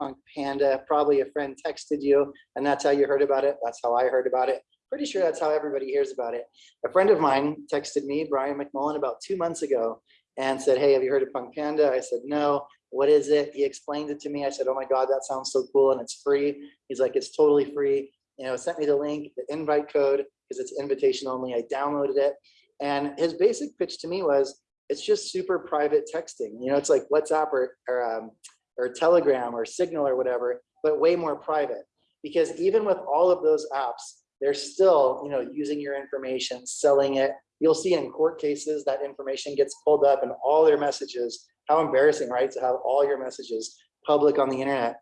Punk Panda. Probably a friend texted you and that's how you heard about it. That's how I heard about it. Pretty sure that's how everybody hears about it. A friend of mine texted me, Brian McMullen, about two months ago and said, hey, have you heard of Punk Panda? I said, no, what is it? He explained it to me. I said, oh my God, that sounds so cool and it's free. He's like, it's totally free. You know, sent me the link, the invite code, because it's invitation only. I downloaded it. And his basic pitch to me was, it's just super private texting. You know, it's like WhatsApp or, or, um, or Telegram or Signal or whatever, but way more private. Because even with all of those apps, they're still, you know, using your information, selling it. You'll see in court cases that information gets pulled up and all their messages. How embarrassing, right? To have all your messages public on the internet.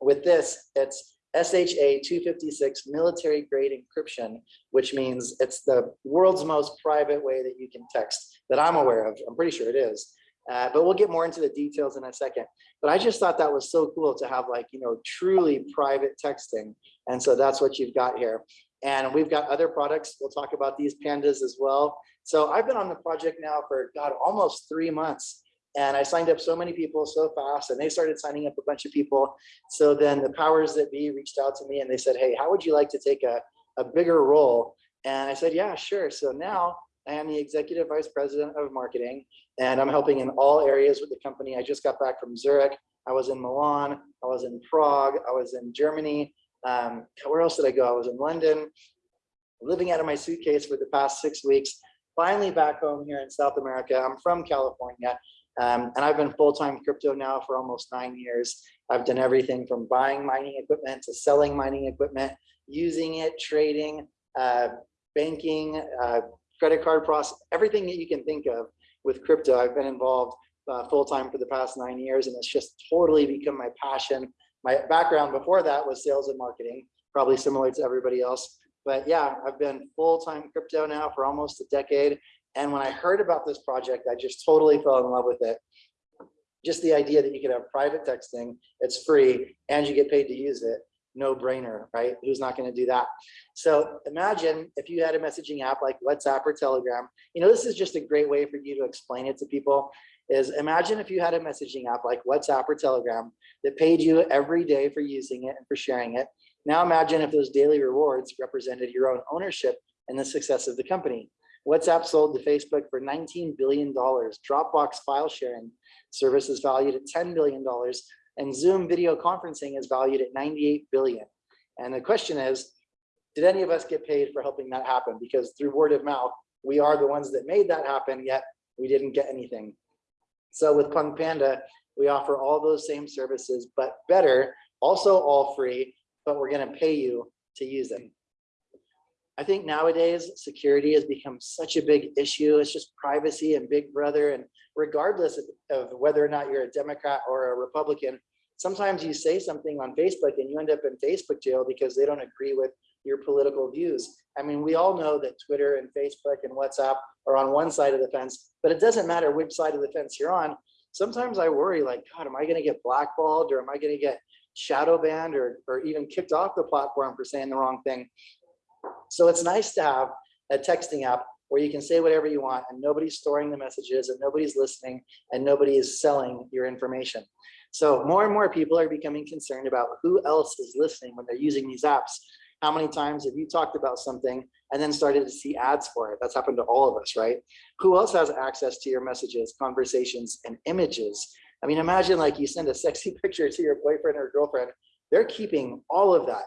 With this, it's SHA 256 military grade encryption, which means it's the world's most private way that you can text that I'm aware of. I'm pretty sure it is. Uh, but we'll get more into the details in a second. But I just thought that was so cool to have like, you know, truly private texting. And so that's what you've got here. And we've got other products. We'll talk about these pandas as well. So I've been on the project now for God, almost three months. And I signed up so many people so fast and they started signing up a bunch of people. So then the powers that be reached out to me and they said, hey, how would you like to take a, a bigger role? And I said, yeah, sure. So now I am the executive vice president of marketing and I'm helping in all areas with the company. I just got back from Zurich. I was in Milan. I was in Prague. I was in Germany. Um, where else did I go? I was in London, living out of my suitcase for the past six weeks. Finally back home here in South America. I'm from California. Um, and I've been full-time crypto now for almost nine years. I've done everything from buying mining equipment to selling mining equipment, using it, trading, uh, banking, uh, credit card process, everything that you can think of with crypto. I've been involved uh, full-time for the past nine years and it's just totally become my passion. My background before that was sales and marketing, probably similar to everybody else. But yeah, I've been full-time crypto now for almost a decade. And when I heard about this project, I just totally fell in love with it. Just the idea that you could have private texting, it's free, and you get paid to use it. No brainer, right? Who's not going to do that? So imagine if you had a messaging app like WhatsApp or Telegram. You know, this is just a great way for you to explain it to people. Is imagine if you had a messaging app like WhatsApp or Telegram that paid you every day for using it and for sharing it. Now imagine if those daily rewards represented your own ownership and the success of the company. WhatsApp sold to Facebook for $19 billion. Dropbox file sharing service is valued at $10 billion. And Zoom video conferencing is valued at 98 billion. And the question is, did any of us get paid for helping that happen? Because through word of mouth, we are the ones that made that happen, yet we didn't get anything. So with Punk Panda, we offer all those same services, but better, also all free, but we're gonna pay you to use them. I think nowadays security has become such a big issue. It's just privacy and big brother. And regardless of, whether or not you're a Democrat or a Republican, sometimes you say something on Facebook and you end up in Facebook jail because they don't agree with your political views. I mean, we all know that Twitter and Facebook and WhatsApp are on one side of the fence, but it doesn't matter which side of the fence you're on. Sometimes I worry like, God, am I gonna get blackballed or am I gonna get shadow banned or, or even kicked off the platform for saying the wrong thing? So it's nice to have a texting app where you can say whatever you want and nobody's storing the messages and nobody's listening and nobody is selling your information. So more and more people are becoming concerned about who else is listening when they're using these apps. How many times have you talked about something and then started to see ads for it? That's happened to all of us, right? Who else has access to your messages, conversations, and images? I mean, imagine like you send a sexy picture to your boyfriend or girlfriend. They're keeping all of that.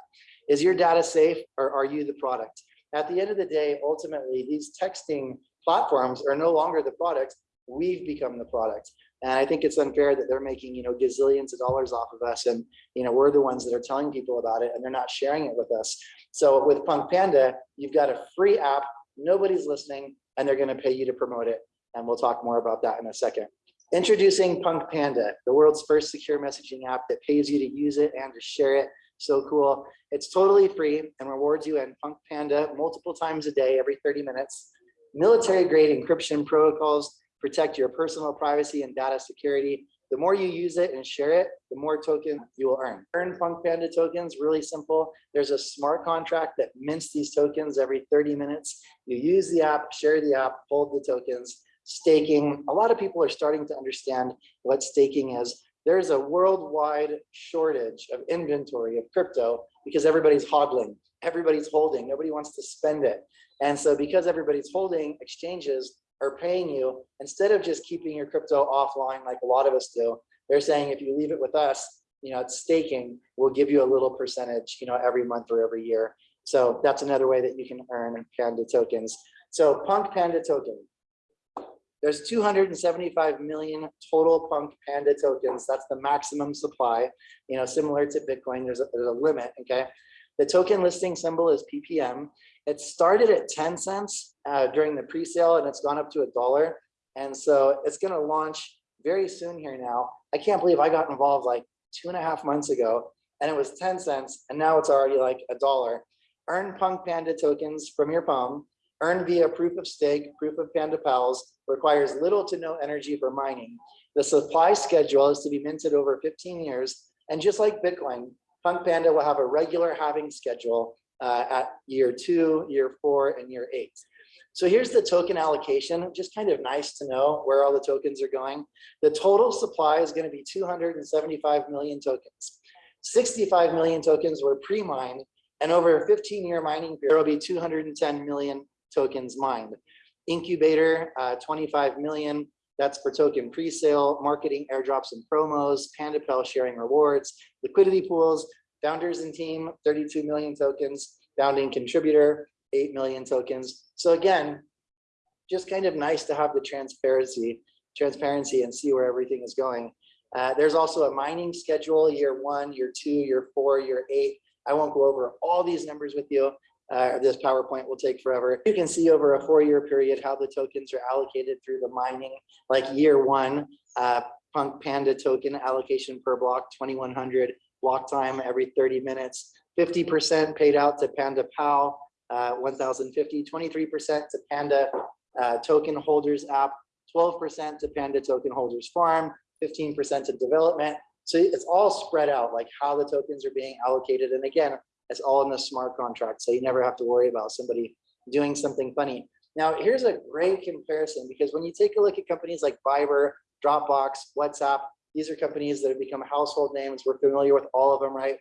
Is your data safe or are you the product? At the end of the day, ultimately, these texting platforms are no longer the product. We've become the product. And I think it's unfair that they're making, you know, gazillions of dollars off of us. And, you know, we're the ones that are telling people about it and they're not sharing it with us. So with Punk Panda, you've got a free app, nobody's listening, and they're going to pay you to promote it. And we'll talk more about that in a second. Introducing Punk Panda, the world's first secure messaging app that pays you to use it and to share it so cool. It's totally free and rewards you and Punk Panda multiple times a day, every 30 minutes. Military grade encryption protocols protect your personal privacy and data security. The more you use it and share it, the more token you will earn. Earn Punk Panda tokens, really simple. There's a smart contract that mints these tokens every 30 minutes. You use the app, share the app, hold the tokens. Staking, a lot of people are starting to understand what staking is there's a worldwide shortage of inventory of crypto because everybody's hodling, everybody's holding, nobody wants to spend it. And so because everybody's holding, exchanges are paying you, instead of just keeping your crypto offline like a lot of us do, they're saying if you leave it with us, you know, it's staking, we'll give you a little percentage, you know, every month or every year. So that's another way that you can earn Panda tokens. So Punk Panda token. There's 275 million total Punk Panda tokens. That's the maximum supply, you know, similar to Bitcoin, there's a, there's a limit, okay? The token listing symbol is PPM. It started at 10 cents uh, during the pre-sale and it's gone up to a dollar. And so it's gonna launch very soon here now. I can't believe I got involved like two and a half months ago and it was 10 cents and now it's already like a dollar. Earn Punk Panda tokens from your palm, earn via proof of stake, proof of Panda Pals, requires little to no energy for mining. The supply schedule is to be minted over 15 years. And just like Bitcoin, Punk Panda will have a regular halving schedule uh, at year two, year four, and year eight. So here's the token allocation, just kind of nice to know where all the tokens are going. The total supply is gonna be 275 million tokens. 65 million tokens were pre-mined and over a 15 year mining period, there will be 210 million tokens mined. Incubator, uh, 25 million, that's for token pre-sale, marketing, airdrops and promos, PandaPal sharing rewards, liquidity pools, founders and team, 32 million tokens, founding contributor, 8 million tokens. So again, just kind of nice to have the transparency, transparency and see where everything is going. Uh, there's also a mining schedule, year one, year two, year four, year eight. I won't go over all these numbers with you. Uh, this PowerPoint will take forever. You can see over a four-year period how the tokens are allocated through the mining, like year one, uh, Punk Panda token allocation per block, 2100 block time every 30 minutes, 50% paid out to Panda Pal, uh, 1050, 23% to Panda uh, token holders app, 12% to Panda token holders farm, 15% to development. So it's all spread out like how the tokens are being allocated. And again, it's all in the smart contract. So you never have to worry about somebody doing something funny. Now, here's a great comparison because when you take a look at companies like Viber, Dropbox, WhatsApp, these are companies that have become household names. We're familiar with all of them, right?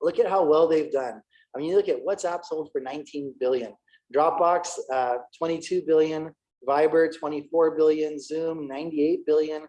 Look at how well they've done. I mean, you look at WhatsApp sold for 19 billion, Dropbox, uh, 22 billion, Viber, 24 billion, Zoom, 98 billion.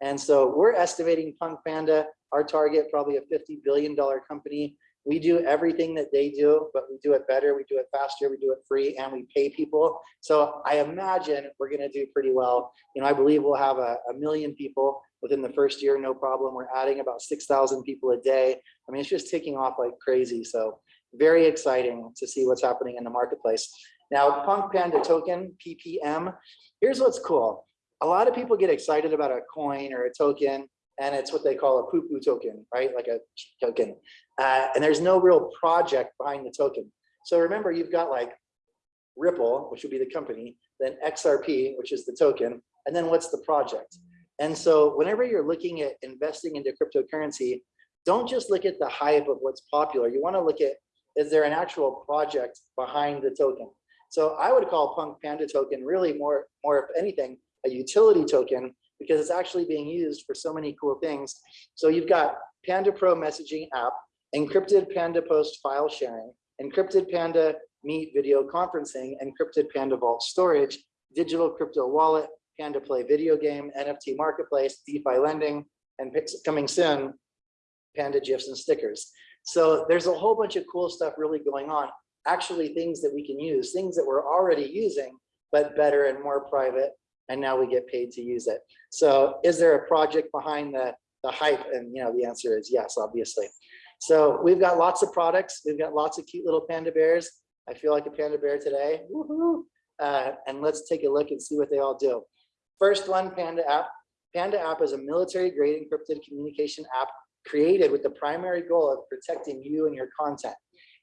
And so we're estimating Punk Panda, our target, probably a $50 billion company we do everything that they do, but we do it better, we do it faster, we do it free, and we pay people. So I imagine we're gonna do pretty well. You know, I believe we'll have a, a million people within the first year, no problem. We're adding about 6,000 people a day. I mean, it's just taking off like crazy. So very exciting to see what's happening in the marketplace. Now, Punk Panda token, PPM, here's what's cool. A lot of people get excited about a coin or a token and it's what they call a poo-poo token, right? Like a token. Uh, and there's no real project behind the token. So remember, you've got like Ripple, which would be the company, then XRP, which is the token, and then what's the project? And so whenever you're looking at investing into cryptocurrency, don't just look at the hype of what's popular. You want to look at, is there an actual project behind the token? So I would call Punk Panda token really more, more if anything, a utility token because it's actually being used for so many cool things. So you've got Panda Pro messaging app, encrypted Panda Post file sharing, encrypted Panda Meet video conferencing, encrypted Panda Vault storage, digital crypto wallet, Panda Play video game, NFT marketplace, DeFi lending, and coming soon, Panda GIFs and stickers. So there's a whole bunch of cool stuff really going on. Actually, things that we can use, things that we're already using, but better and more private and now we get paid to use it. So is there a project behind the, the hype? And you know, the answer is yes, obviously. So we've got lots of products. We've got lots of cute little panda bears. I feel like a panda bear today. Uh, and let's take a look and see what they all do. First one, Panda app. Panda app is a military grade encrypted communication app created with the primary goal of protecting you and your content.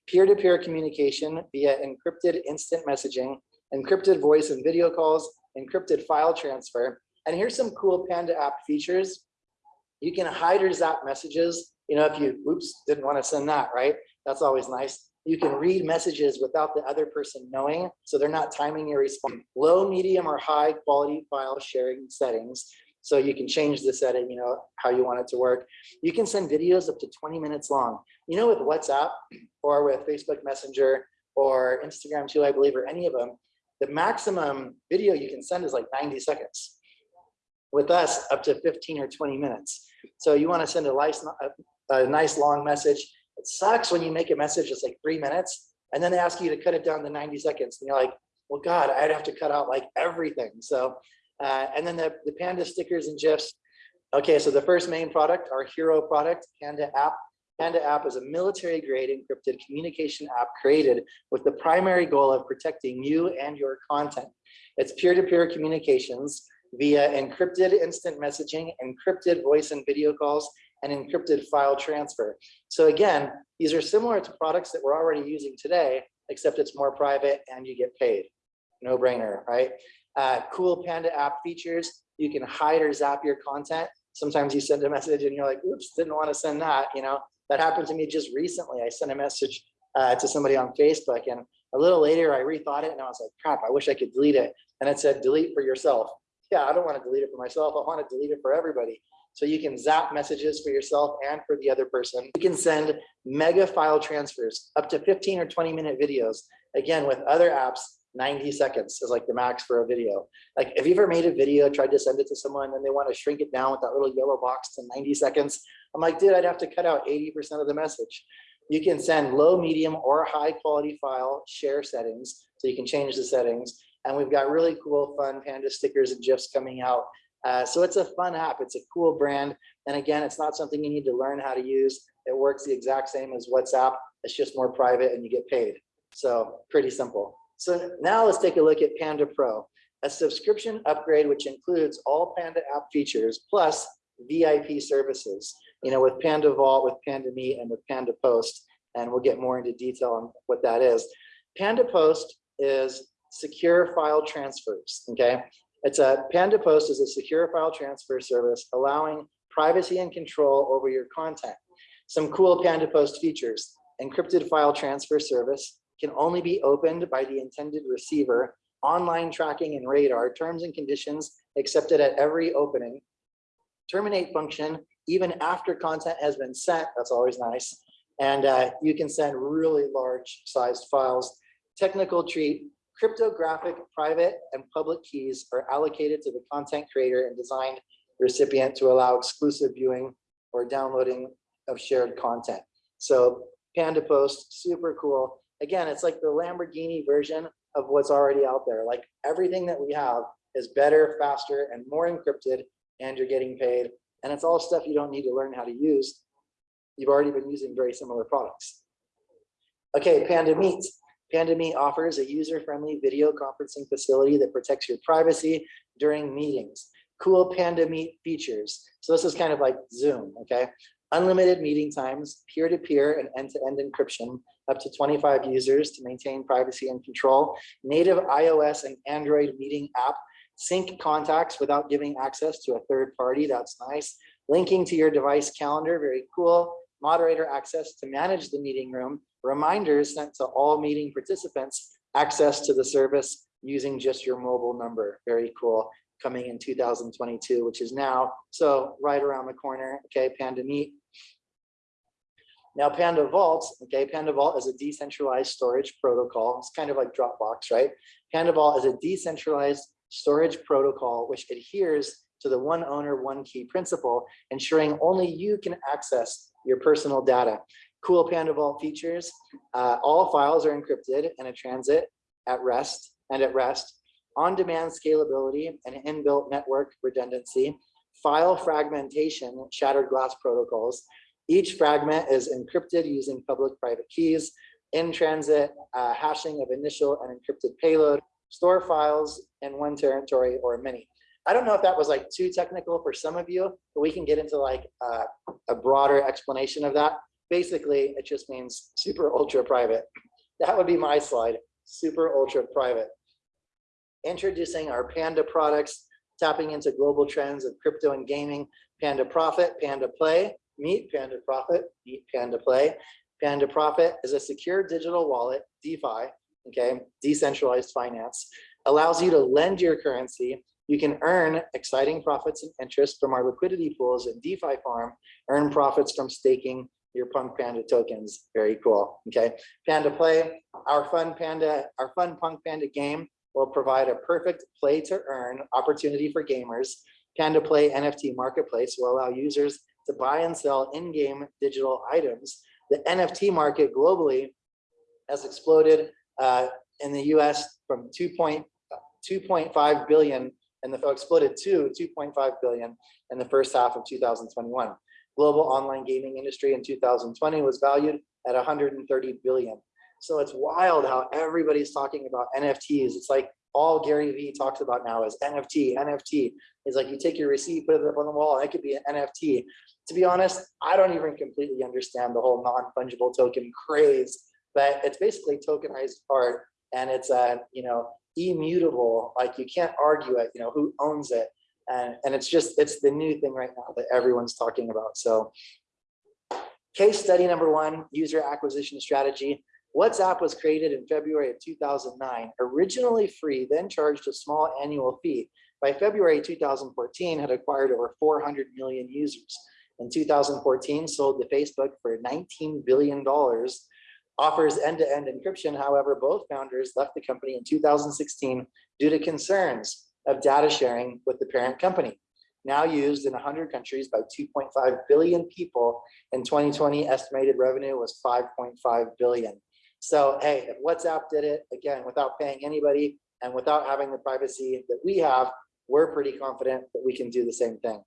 Peer-to-peer -peer communication via encrypted instant messaging, encrypted voice and video calls, encrypted file transfer. And here's some cool Panda app features. You can hide or zap messages. You know, if you, oops, didn't want to send that, right? That's always nice. You can read messages without the other person knowing, so they're not timing your response. Low, medium, or high quality file sharing settings. So you can change the setting, you know, how you want it to work. You can send videos up to 20 minutes long. You know, with WhatsApp or with Facebook Messenger or Instagram too, I believe, or any of them, the maximum video you can send is like 90 seconds. With us, up to 15 or 20 minutes. So you want to send a nice, a, nice long message. It sucks when you make a message that's like three minutes and then they ask you to cut it down to 90 seconds. And you're like, well, God, I'd have to cut out like everything. So, uh, and then the, the Panda stickers and GIFs. Okay, so the first main product, our hero product, Panda app. Panda app is a military grade encrypted communication app created with the primary goal of protecting you and your content. It's peer-to-peer -peer communications via encrypted instant messaging, encrypted voice and video calls, and encrypted file transfer. So again, these are similar to products that we're already using today, except it's more private and you get paid. No brainer, right? Uh, cool Panda app features. You can hide or zap your content. Sometimes you send a message and you're like, oops, didn't want to send that. You know, that happened to me just recently. I sent a message uh, to somebody on Facebook and a little later I rethought it and I was like, crap, I wish I could delete it. And it said, delete for yourself yeah, I don't want to delete it for myself. I want to delete it for everybody. So you can zap messages for yourself and for the other person. You can send mega file transfers up to 15 or 20 minute videos. Again, with other apps, 90 seconds is like the max for a video. Like if you've ever made a video, tried to send it to someone and they want to shrink it down with that little yellow box to 90 seconds, I'm like, dude, I'd have to cut out 80% of the message. You can send low, medium, or high quality file share settings. So you can change the settings. And we've got really cool, fun Panda stickers and GIFs coming out. Uh, so it's a fun app. It's a cool brand. And again, it's not something you need to learn how to use. It works the exact same as WhatsApp. It's just more private and you get paid. So pretty simple. So now let's take a look at Panda Pro, a subscription upgrade which includes all Panda app features plus VIP services, you know, with Panda Vault, with Panda Meet, and with Panda Post. And we'll get more into detail on what that is. Panda Post is secure file transfers, okay? It's a Panda Post is a secure file transfer service allowing privacy and control over your content. Some cool Panda Post features, encrypted file transfer service can only be opened by the intended receiver, online tracking and radar, terms and conditions accepted at every opening, terminate function even after content has been sent, that's always nice, and uh, you can send really large sized files. Technical treat, Cryptographic private and public keys are allocated to the content creator and designed recipient to allow exclusive viewing or downloading of shared content. So Panda Post, super cool. Again, it's like the Lamborghini version of what's already out there. Like everything that we have is better, faster, and more encrypted, and you're getting paid. And it's all stuff you don't need to learn how to use. You've already been using very similar products. Okay, Panda Meet. PandaMeet offers a user-friendly video conferencing facility that protects your privacy during meetings. Cool PandaMeet features. So this is kind of like Zoom, okay? Unlimited meeting times, peer-to-peer -peer and end-to-end -end encryption, up to 25 users to maintain privacy and control. Native iOS and Android meeting app, sync contacts without giving access to a third party, that's nice. Linking to your device calendar, very cool. Moderator access to manage the meeting room reminders sent to all meeting participants access to the service using just your mobile number. Very cool. Coming in 2022, which is now. So right around the corner. Okay, Panda Meet. Now Panda Vault, okay, Panda Vault is a decentralized storage protocol. It's kind of like Dropbox, right? Panda Vault is a decentralized storage protocol which adheres to the one owner, one key principle, ensuring only you can access your personal data. Cool Panda Vault features, uh, all files are encrypted and a transit at rest and at rest, on-demand scalability and inbuilt network redundancy, file fragmentation, shattered glass protocols. Each fragment is encrypted using public-private keys, in-transit uh, hashing of initial and encrypted payload, store files in one territory or many. I don't know if that was like too technical for some of you, but we can get into like uh, a broader explanation of that. Basically, it just means super ultra private. That would be my slide, super ultra private. Introducing our Panda products, tapping into global trends of crypto and gaming, Panda Profit, Panda Play, Meet Panda Profit, Meet Panda Play. Panda Profit is a secure digital wallet, DeFi, okay, decentralized finance, allows you to lend your currency You can earn exciting profits and interest from our liquidity pools in DeFi farm, earn profits from staking your Punk Panda tokens. Very cool. Okay. Panda Play, our fun Panda, our fun Punk Panda game will provide a perfect play to earn opportunity for gamers. Panda Play NFT marketplace will allow users to buy and sell in-game digital items. The NFT market globally has exploded uh, in the US from 2.5 billion and the exploded to 2.5 billion in the first half of 2021. Global online gaming industry in 2020 was valued at 130 billion. So it's wild how everybody's talking about NFTs. It's like all Gary Vee talks about now is NFT, NFT. It's like you take your receipt, put it up on the wall, it could be an NFT. To be honest, I don't even completely understand the whole non-fungible token craze, but it's basically tokenized art and it's a, uh, you know, immutable, like you can't argue it, you know, who owns it. And, and it's just, it's the new thing right now that everyone's talking about. So case study number one, user acquisition strategy. WhatsApp was created in February of 2009, originally free, then charged a small annual fee. By February 2014, had acquired over 400 million users. In 2014, sold to Facebook for $19 billion offers end-to-end -end encryption. However, both founders left the company in 2016 due to concerns of data sharing with the parent company. Now used in 100 countries by 2.5 billion people in 2020, estimated revenue was 5.5 billion. So, hey, if WhatsApp did it, again, without paying anybody and without having the privacy that we have, we're pretty confident that we can do the same thing.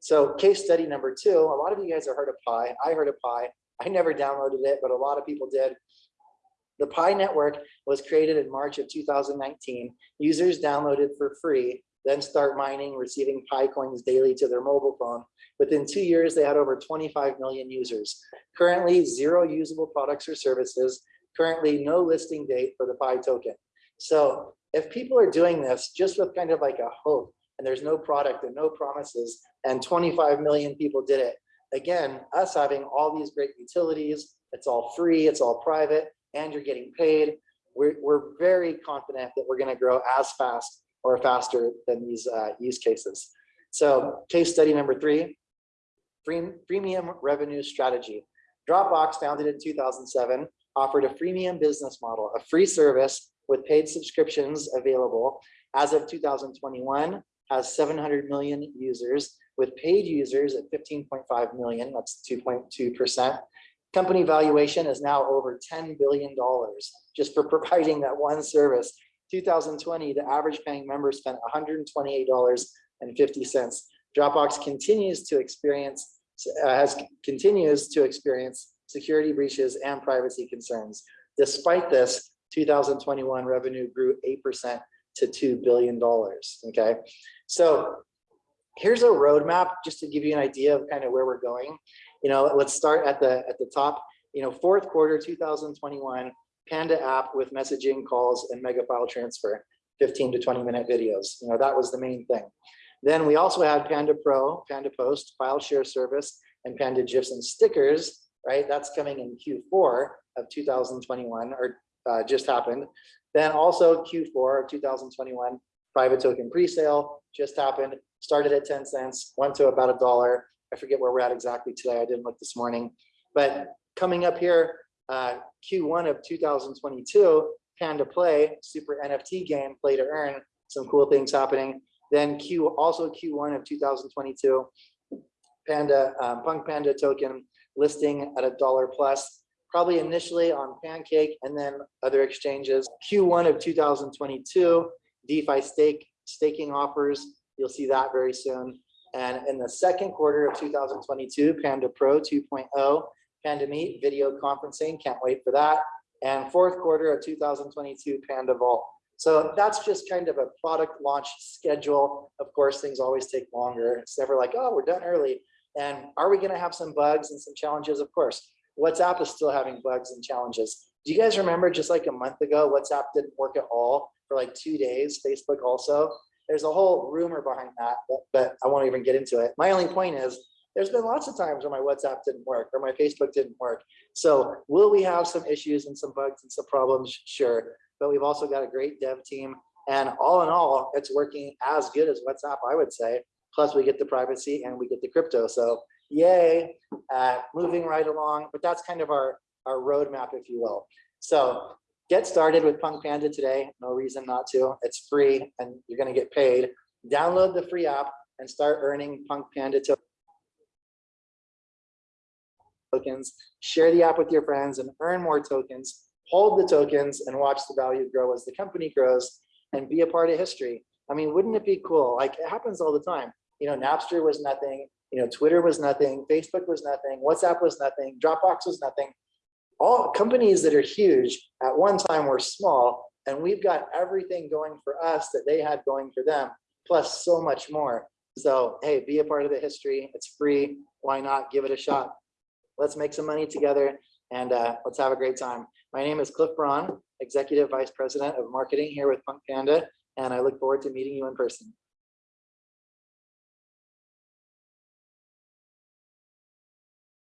So case study number two, a lot of you guys have heard of Pi. I heard of Pi. I never downloaded it, but a lot of people did. The Pi network was created in March of 2019. Users downloaded for free, then start mining, receiving Pi coins daily to their mobile phone. Within two years, they had over 25 million users. Currently, zero usable products or services. Currently, no listing date for the Pi token. So if people are doing this just with kind of like a hope, and there's no product and no promises, and 25 million people did it, again, us having all these great utilities, it's all free, it's all private, and you're getting paid, we're, we're very confident that we're gonna grow as fast or faster than these uh, use cases. So case study number three, freemium revenue strategy. Dropbox founded in 2007 offered a freemium business model, a free service with paid subscriptions available. As of 2021, has 700 million users with paid users at 15.5 million, that's 2.2%. Company valuation is now over $10 billion just for providing that one service. 2020, the average paying member spent $128.50. Dropbox continues to experience uh, has continues to experience security breaches and privacy concerns. Despite this, 2021 revenue grew 8% to $2 billion, okay? So here's a roadmap just to give you an idea of kind of where we're going. You know, let's start at the at the top. You know, fourth quarter 2021, Panda app with messaging, calls, and mega file transfer, 15 to 20 minute videos. You know, that was the main thing. Then we also had Panda Pro, Panda Post, file share service, and Panda GIFs and stickers, right? That's coming in Q4 of 2021, or uh, just happened. Then also Q4 of 2021, private token presale just happened started at 10 cents, went to about a dollar. I forget where we're at exactly today. I didn't look this morning. But coming up here, uh, Q1 of 2022, Panda Play, super NFT game, play to earn, some cool things happening. Then Q also Q1 of 2022, Panda um, Punk Panda token listing at a dollar plus, probably initially on Pancake and then other exchanges. Q1 of 2022, DeFi stake staking offers You'll see that very soon. And in the second quarter of 2022, Panda Pro 2.0, Panda Meet video conferencing, can't wait for that. And fourth quarter of 2022, Panda Vault. So that's just kind of a product launch schedule. Of course, things always take longer. It's never like, oh, we're done early. And are we going to have some bugs and some challenges? Of course. WhatsApp is still having bugs and challenges. Do you guys remember just like a month ago, WhatsApp didn't work at all for like two days, Facebook also? There's a whole rumor behind that, but, but I won't even get into it. My only point is there's been lots of times where my WhatsApp didn't work or my Facebook didn't work. So will we have some issues and some bugs and some problems? Sure. But we've also got a great dev team And all in all, it's working as good as WhatsApp, I would say. Plus we get the privacy and we get the crypto. So yay, uh, moving right along, but that's kind of our, our roadmap, if you will. So get started with Punk Panda today. No reason not to. It's free and you're gonna get paid. Download the free app and start earning Punk Panda tokens. Share the app with your friends and earn more tokens. Hold the tokens and watch the value grow as the company grows and be a part of history. I mean, wouldn't it be cool? Like it happens all the time. You know, Napster was nothing. You know, Twitter was nothing. Facebook was nothing. WhatsApp was nothing. Dropbox was nothing. All companies that are huge at one time were small, and we've got everything going for us that they had going for them, plus so much more. So, hey, be a part of the history. It's free. Why not give it a shot? Let's make some money together and uh, let's have a great time. My name is Cliff Braun, Executive Vice President of Marketing here with Punk Panda, and I look forward to meeting you in person.